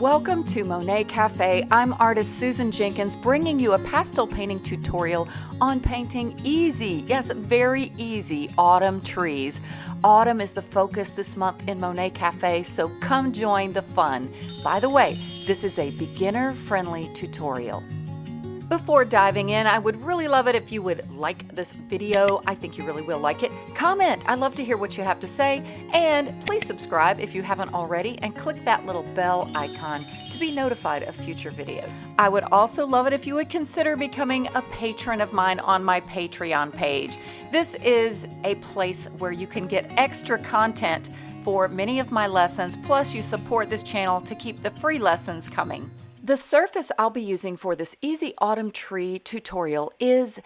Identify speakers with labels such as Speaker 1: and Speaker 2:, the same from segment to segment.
Speaker 1: Welcome to Monet Cafe. I'm artist Susan Jenkins bringing you a pastel painting tutorial on painting easy, yes, very easy autumn trees. Autumn is the focus this month in Monet Cafe, so come join the fun. By the way, this is a beginner friendly tutorial. Before diving in, I would really love it if you would like this video. I think you really will like it. Comment. I love to hear what you have to say. And please subscribe if you haven't already and click that little bell icon to be notified of future videos. I would also love it if you would consider becoming a patron of mine on my Patreon page. This is a place where you can get extra content for many of my lessons, plus you support this channel to keep the free lessons coming. The surface I'll be using for this easy autumn tree tutorial is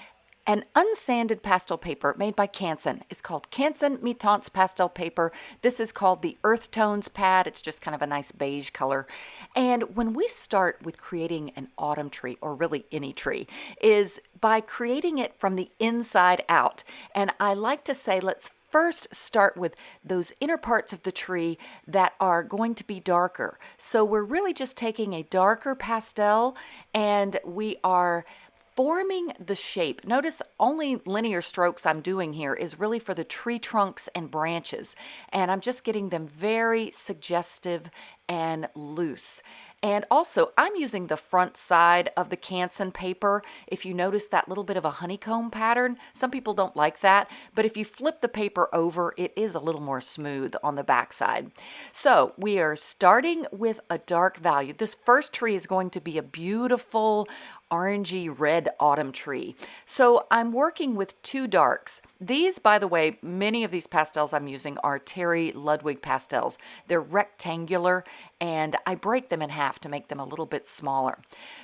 Speaker 1: an unsanded pastel paper made by Canson. It's called Canson Mi-Teintes pastel paper. This is called the Earth Tones pad. It's just kind of a nice beige color. And when we start with creating an autumn tree, or really any tree, is by creating it from the inside out. And I like to say, let's first start with those inner parts of the tree that are going to be darker. So we're really just taking a darker pastel and we are forming the shape. Notice only linear strokes I'm doing here is really for the tree trunks and branches. And I'm just getting them very suggestive and loose. And also, I'm using the front side of the Canson paper. If you notice that little bit of a honeycomb pattern, some people don't like that, but if you flip the paper over, it is a little more smooth on the back side. So we are starting with a dark value. This first tree is going to be a beautiful orangey red autumn tree. So I'm working with two darks. These, by the way, many of these pastels I'm using are Terry Ludwig pastels. They're rectangular and I break them in half to make them a little bit smaller.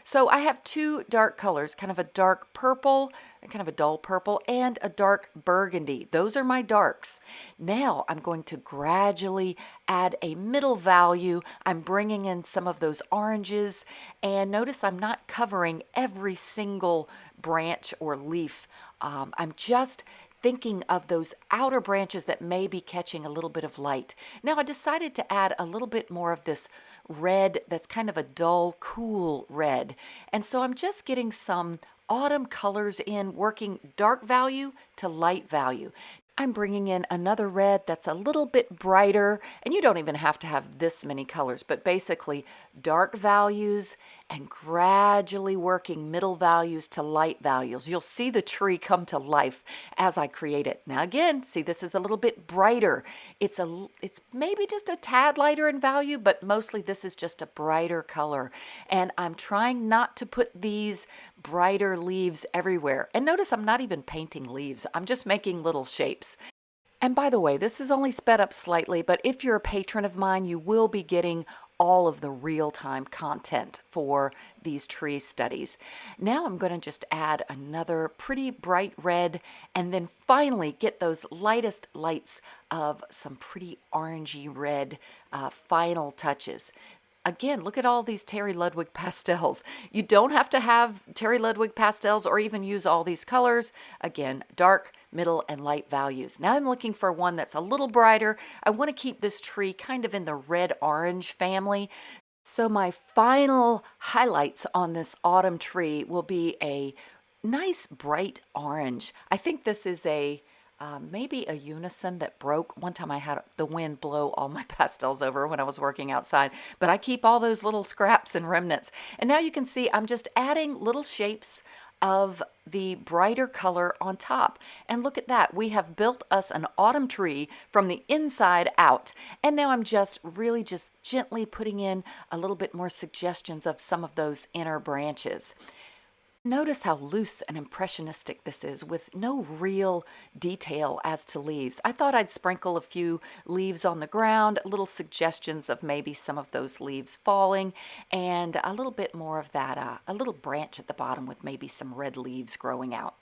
Speaker 1: So I have two dark colors, kind of a dark purple, kind of a dull purple, and a dark burgundy. Those are my darks. Now I'm going to gradually add a middle value. I'm bringing in some of those oranges, and notice I'm not covering every single branch or leaf. Um, I'm just thinking of those outer branches that may be catching a little bit of light. Now I decided to add a little bit more of this red that's kind of a dull, cool red. And so I'm just getting some autumn colors in, working dark value to light value. I'm bringing in another red that's a little bit brighter, and you don't even have to have this many colors, but basically dark values and gradually working middle values to light values. You'll see the tree come to life as I create it. Now again, see this is a little bit brighter. It's a it's maybe just a tad lighter in value, but mostly this is just a brighter color. And I'm trying not to put these brighter leaves everywhere. And notice I'm not even painting leaves. I'm just making little shapes. And by the way, this is only sped up slightly, but if you're a patron of mine, you will be getting all of the real-time content for these tree studies. Now I'm going to just add another pretty bright red and then finally get those lightest lights of some pretty orangey red uh, final touches. Again, look at all these Terry Ludwig pastels. You don't have to have Terry Ludwig pastels or even use all these colors. Again, dark, middle, and light values. Now I'm looking for one that's a little brighter. I want to keep this tree kind of in the red-orange family. So my final highlights on this autumn tree will be a nice bright orange. I think this is a um, maybe a Unison that broke. One time I had the wind blow all my pastels over when I was working outside, but I keep all those little scraps and remnants. And now you can see I'm just adding little shapes of the brighter color on top. And look at that, we have built us an autumn tree from the inside out. And now I'm just really just gently putting in a little bit more suggestions of some of those inner branches. Notice how loose and impressionistic this is with no real detail as to leaves. I thought I'd sprinkle a few leaves on the ground, little suggestions of maybe some of those leaves falling, and a little bit more of that, uh, a little branch at the bottom with maybe some red leaves growing out.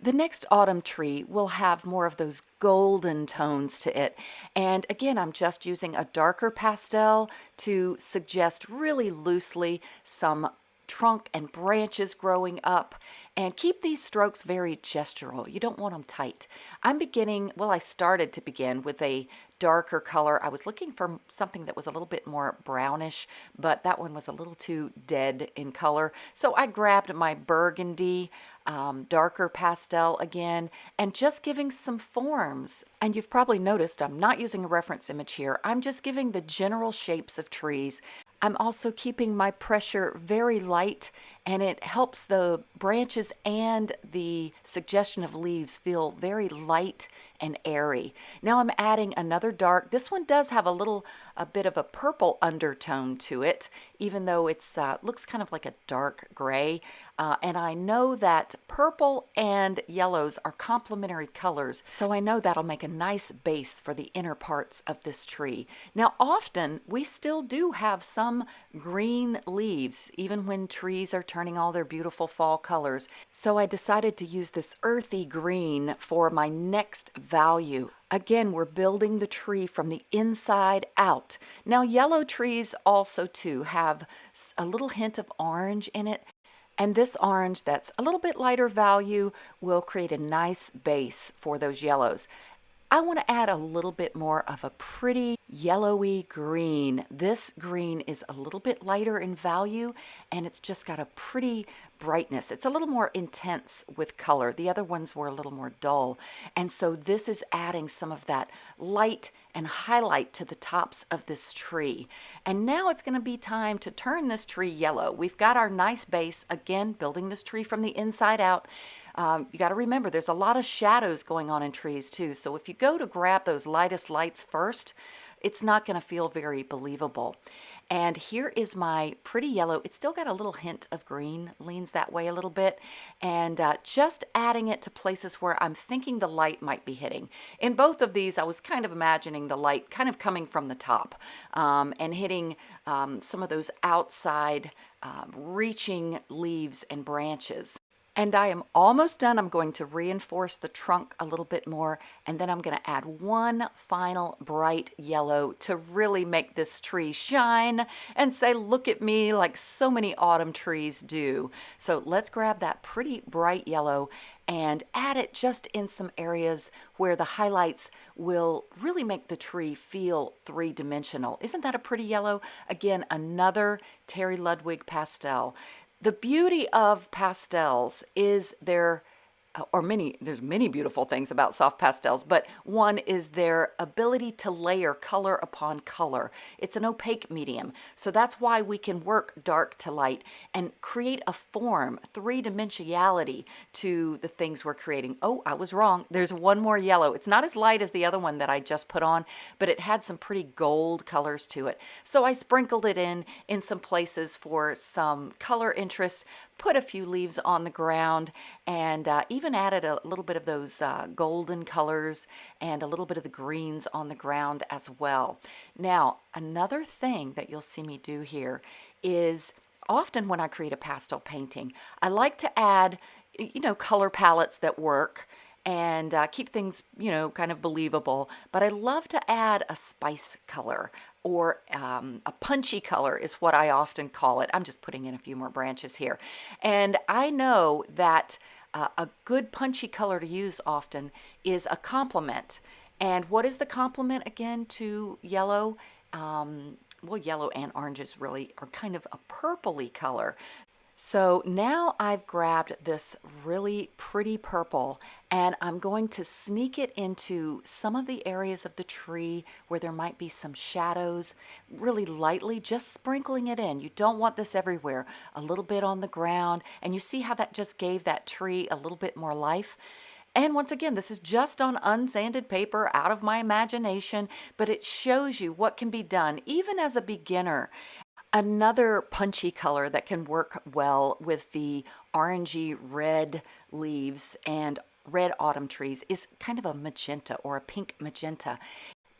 Speaker 1: The next autumn tree will have more of those golden tones to it. And again, I'm just using a darker pastel to suggest really loosely some trunk and branches growing up. And keep these strokes very gestural. You don't want them tight. I'm beginning, well, I started to begin with a darker color. I was looking for something that was a little bit more brownish, but that one was a little too dead in color. So I grabbed my burgundy um, darker pastel again and just giving some forms. And you've probably noticed I'm not using a reference image here. I'm just giving the general shapes of trees. I'm also keeping my pressure very light and it helps the branches and the suggestion of leaves feel very light and airy. Now I'm adding another dark. This one does have a little, a bit of a purple undertone to it, even though it's uh, looks kind of like a dark gray. Uh, and I know that purple and yellows are complementary colors, so I know that'll make a nice base for the inner parts of this tree. Now often we still do have some green leaves, even when trees are turning all their beautiful fall colors. So I decided to use this earthy green for my next value. Again, we're building the tree from the inside out. Now, yellow trees also too have a little hint of orange in it. And this orange that's a little bit lighter value will create a nice base for those yellows. I want to add a little bit more of a pretty yellowy green. This green is a little bit lighter in value and it's just got a pretty brightness. It's a little more intense with color. The other ones were a little more dull. And so this is adding some of that light and highlight to the tops of this tree. And now it's going to be time to turn this tree yellow. We've got our nice base, again, building this tree from the inside out. Um, you got to remember there's a lot of shadows going on in trees too. So if you go to grab those lightest lights first, it's not going to feel very believable. And here is my pretty yellow. It's still got a little hint of green, leans that way a little bit. And uh, just adding it to places where I'm thinking the light might be hitting. In both of these, I was kind of imagining the light kind of coming from the top um, and hitting um, some of those outside uh, reaching leaves and branches. And I am almost done. I'm going to reinforce the trunk a little bit more, and then I'm going to add one final bright yellow to really make this tree shine and say, look at me, like so many autumn trees do. So let's grab that pretty bright yellow and add it just in some areas where the highlights will really make the tree feel three-dimensional. Isn't that a pretty yellow? Again, another Terry Ludwig pastel. The beauty of pastels is their or many, there's many beautiful things about soft pastels, but one is their ability to layer color upon color. It's an opaque medium, so that's why we can work dark to light and create a form, three-dimensionality to the things we're creating. Oh, I was wrong. There's one more yellow. It's not as light as the other one that I just put on, but it had some pretty gold colors to it. So I sprinkled it in in some places for some color interest, put a few leaves on the ground, and uh, even added a little bit of those uh, golden colors and a little bit of the greens on the ground as well. Now, another thing that you'll see me do here is often when I create a pastel painting, I like to add, you know, color palettes that work and uh, keep things, you know, kind of believable. But I love to add a spice color, or um, a punchy color is what I often call it. I'm just putting in a few more branches here. And I know that uh, a good punchy color to use often is a complement. And what is the complement again to yellow? Um, well, yellow and oranges really are kind of a purpley color. So now I've grabbed this really pretty purple and I'm going to sneak it into some of the areas of the tree where there might be some shadows, really lightly, just sprinkling it in. You don't want this everywhere. A little bit on the ground, and you see how that just gave that tree a little bit more life? And once again, this is just on unsanded paper out of my imagination, but it shows you what can be done even as a beginner. Another punchy color that can work well with the orangey red leaves and red autumn trees is kind of a magenta or a pink magenta.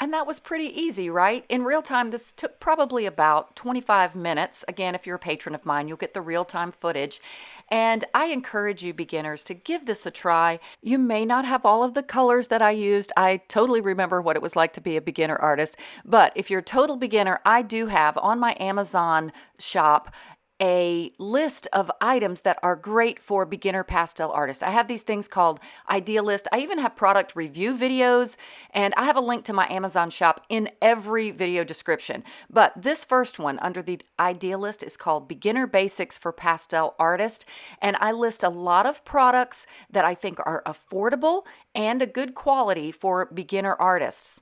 Speaker 1: And that was pretty easy, right? In real time, this took probably about 25 minutes. Again, if you're a patron of mine, you'll get the real-time footage. And I encourage you beginners to give this a try. You may not have all of the colors that I used. I totally remember what it was like to be a beginner artist. But if you're a total beginner, I do have on my Amazon shop a list of items that are great for beginner pastel artists. I have these things called idea list. I even have product review videos and I have a link to my Amazon shop in every video description. But this first one under the idea list is called Beginner Basics for Pastel Artists. And I list a lot of products that I think are affordable and a good quality for beginner artists.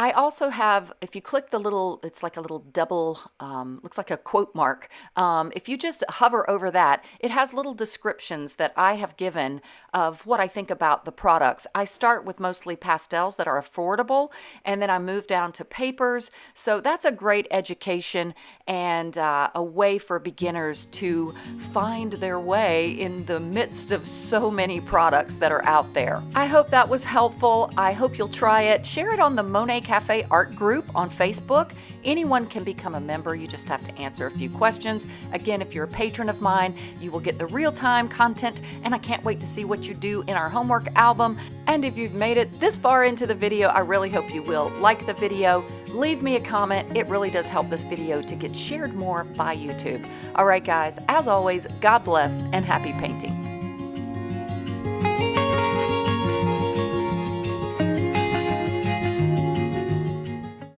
Speaker 1: I also have, if you click the little, it's like a little double, um, looks like a quote mark. Um, if you just hover over that, it has little descriptions that I have given of what I think about the products. I start with mostly pastels that are affordable, and then I move down to papers. So that's a great education and uh, a way for beginners to find their way in the midst of so many products that are out there. I hope that was helpful. I hope you'll try it. Share it on the Monet Cafe Art Group on Facebook. Anyone can become a member. You just have to answer a few questions. Again, if you're a patron of mine, you will get the real-time content, and I can't wait to see what you do in our homework album. And if you've made it this far into the video, I really hope you will like the video, leave me a comment. It really does help this video to get shared more by YouTube. All right, guys, as always, God bless and happy painting.